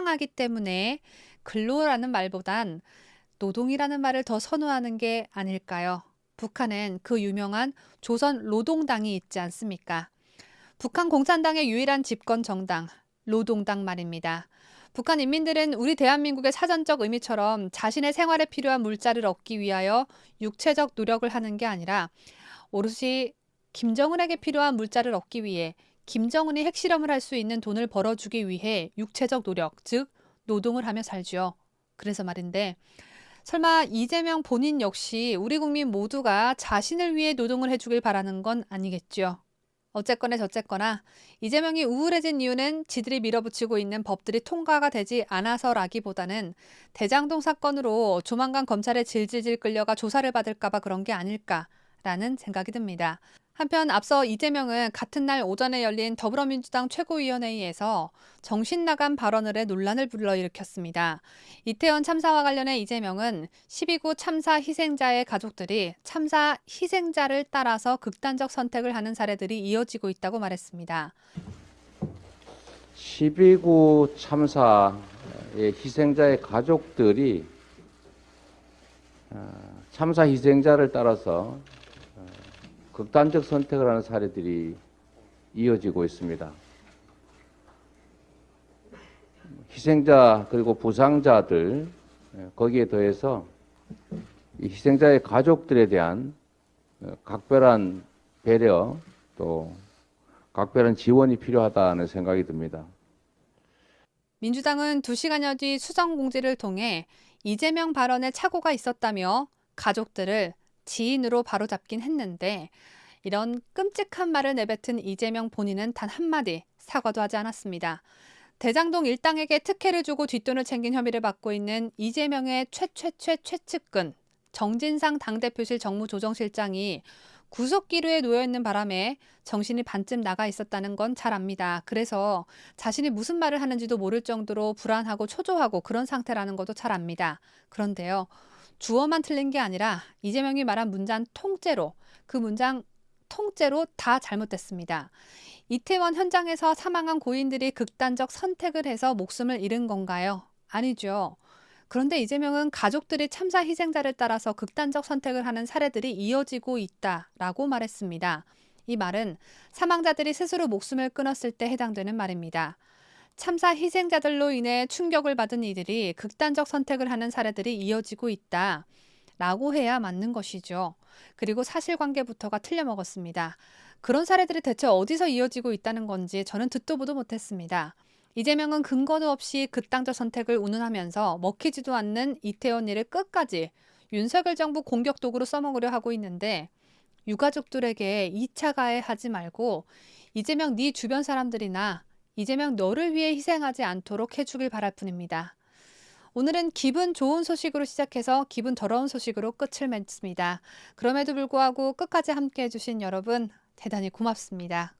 사랑하기 때문에 근로라는 말보단 노동이라는 말을 더 선호하는 게 아닐까요? 북한엔 그 유명한 조선 노동당이 있지 않습니까? 북한 공산당의 유일한 집권 정당, 노동당 말입니다. 북한 인민들은 우리 대한민국의 사전적 의미처럼 자신의 생활에 필요한 물자를 얻기 위하여 육체적 노력을 하는 게 아니라 오롯이 김정은에게 필요한 물자를 얻기 위해 김정은이 핵실험을 할 수 있는 돈을 벌어주기 위해 육체적 노력, 즉 노동을 하며 살죠. 그래서 말인데 설마 이재명 본인 역시 우리 국민 모두가 자신을 위해 노동을 해주길 바라는 건 아니겠죠. 어쨌거나 저쨌거나 이재명이 우울해진 이유는 지들이 밀어붙이고 있는 법들이 통과가 되지 않아서라기보다는 대장동 사건으로 조만간 검찰에 질질질 끌려가 조사를 받을까봐 그런 게 아닐까라는 생각이 듭니다. 한편 앞서 이재명은 같은 날 오전에 열린 더불어민주당 최고위원회의에서 정신 나간 발언을 해 논란을 불러일으켰습니다. 이태원 참사와 관련해 이재명은 12구 참사 희생자의 가족들이 참사 희생자를 따라서 극단적 선택을 하는 사례들이 이어지고 있다고 말했습니다. 12구 참사의 희생자의 가족들이 어, 참사 희생자를 따라서 극단적 선택을 하는 사례들이 이어지고 있습니다. 희생자 그리고 부상자들 거기에 더해서 희생자의 가족들에 대한 각별한 배려 또 각별한 지원이 필요하다는 생각이 듭니다. 민주당은 2시간여 뒤 수정 공지를 통해 이재명 발언에 착오가 있었다며 가족들을 지인으로 바로잡긴 했는데 이런 끔찍한 말을 내뱉은 이재명 본인은 단 한마디 사과도 하지 않았습니다. 대장동 일당에게 특혜를 주고 뒷돈을 챙긴 혐의를 받고 있는 이재명의 최최최 최측근 정진상 당대표실 정무조정실장이 구속기류에 놓여있는 바람에 정신이 반쯤 나가 있었다는 건 잘 압니다. 그래서 자신이 무슨 말을 하는지도 모를 정도로 불안하고 초조하고 그런 상태라는 것도 잘 압니다. 그런데요. 주어만 틀린 게 아니라 이재명이 말한 문장 통째로 그 문장 통째로 다 잘못됐습니다. 이태원 현장에서 사망한 고인들이 극단적 선택을 해서 목숨을 잃은 건가요? 아니죠. 그런데 이재명은 가족들이 참사 희생자를 따라서 극단적 선택을 하는 사례들이 이어지고 있다라고 말했습니다. 이 말은 사망자들이 스스로 목숨을 끊었을 때 해당되는 말입니다. 참사 희생자들로 인해 충격을 받은 이들이 극단적 선택을 하는 사례들이 이어지고 있다. 라고 해야 맞는 것이죠. 그리고 사실관계부터가 틀려먹었습니다. 그런 사례들이 대체 어디서 이어지고 있다는 건지 저는 듣도 보도 못했습니다. 이재명은 근거도 없이 극단적 선택을 운운하면서 먹히지도 않는 이태원 일을 끝까지 윤석열 정부 공격 도구로 써먹으려 하고 있는데 유가족들에게 2차 가해하지 말고 이재명 네 주변 사람들이나 이재명 너를 위해 희생하지 않도록 해주길 바랄 뿐입니다. 오늘은 기분 좋은 소식으로 시작해서 기분 더러운 소식으로 끝을 맺습니다. 그럼에도 불구하고 끝까지 함께 해주신 여러분 대단히 고맙습니다.